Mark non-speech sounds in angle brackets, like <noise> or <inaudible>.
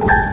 you <laughs>